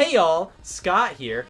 Hey y'all, Scott here.